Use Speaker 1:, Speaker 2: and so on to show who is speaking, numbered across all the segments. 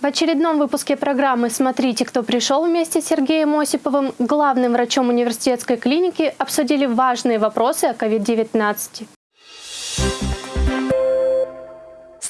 Speaker 1: В очередном выпуске программы «Смотрите, кто пришел» вместе с Сергеем Осиповым, главным врачом университетской клиники, обсудили важные вопросы о COVID-19.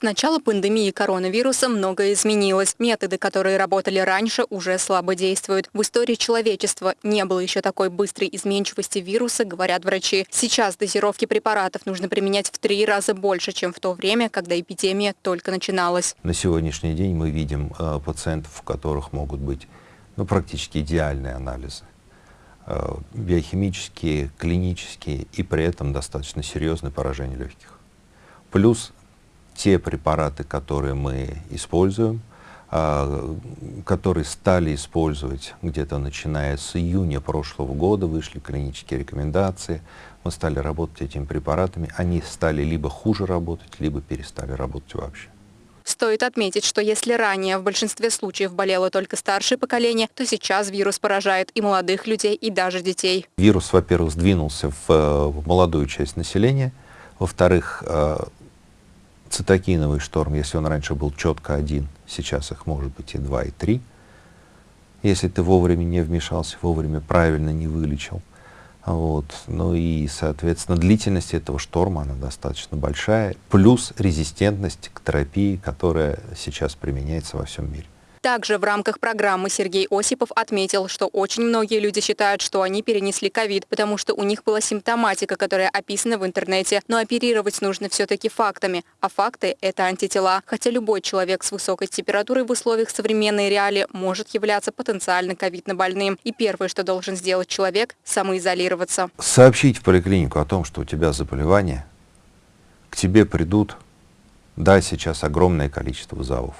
Speaker 2: С начала пандемии коронавируса многое изменилось. Методы, которые работали раньше, уже слабо действуют. В истории человечества не было еще такой быстрой изменчивости вируса, говорят врачи. Сейчас дозировки препаратов нужно применять в три раза больше, чем в то время, когда эпидемия только начиналась.
Speaker 3: На сегодняшний день мы видим э, пациентов, у которых могут быть ну, практически идеальные анализы э, биохимические, клинические и при этом достаточно серьезное поражение легких. Плюс те препараты, которые мы используем, а, которые стали использовать где-то начиная с июня прошлого года, вышли клинические рекомендации, мы стали работать этими препаратами, они стали либо хуже работать, либо перестали работать вообще.
Speaker 2: Стоит отметить, что если ранее в большинстве случаев болело только старшее поколение, то сейчас вирус поражает и молодых людей, и даже детей.
Speaker 3: Вирус, во-первых, сдвинулся в, э, в молодую часть населения, во-вторых, э, цитокиновый шторм, если он раньше был четко один, сейчас их может быть и два, и три. Если ты вовремя не вмешался, вовремя правильно не вылечил. Вот. Ну и, соответственно, длительность этого шторма, она достаточно большая, плюс резистентность к терапии, которая сейчас применяется во всем мире.
Speaker 2: Также в рамках программы Сергей Осипов отметил, что очень многие люди считают, что они перенесли ковид, потому что у них была симптоматика, которая описана в интернете. Но оперировать нужно все-таки фактами, а факты – это антитела. Хотя любой человек с высокой температурой в условиях современной реалии может являться потенциально ковидно больным. И первое, что должен сделать человек – самоизолироваться.
Speaker 3: Сообщить в поликлинику о том, что у тебя заболевание, к тебе придут, да, сейчас огромное количество вызовов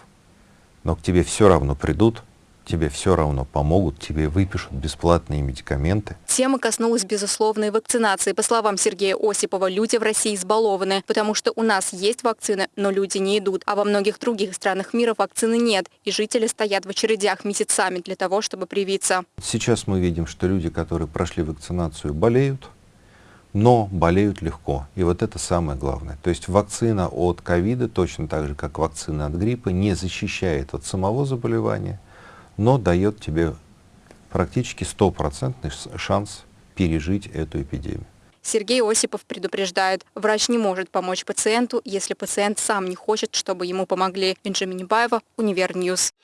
Speaker 3: но к тебе все равно придут, тебе все равно помогут, тебе выпишут бесплатные медикаменты.
Speaker 2: Тема коснулась безусловной вакцинации. По словам Сергея Осипова, люди в России избалованы, потому что у нас есть вакцины, но люди не идут. А во многих других странах мира вакцины нет, и жители стоят в очередях месяцами для того, чтобы привиться.
Speaker 3: Сейчас мы видим, что люди, которые прошли вакцинацию, болеют, но болеют легко. И вот это самое главное. То есть вакцина от ковида, точно так же, как вакцина от гриппа, не защищает от самого заболевания, но дает тебе практически стопроцентный шанс пережить эту эпидемию.
Speaker 2: Сергей Осипов предупреждает, врач не может помочь пациенту, если пациент сам не хочет, чтобы ему помогли. Бенджамин Баева, Универ News.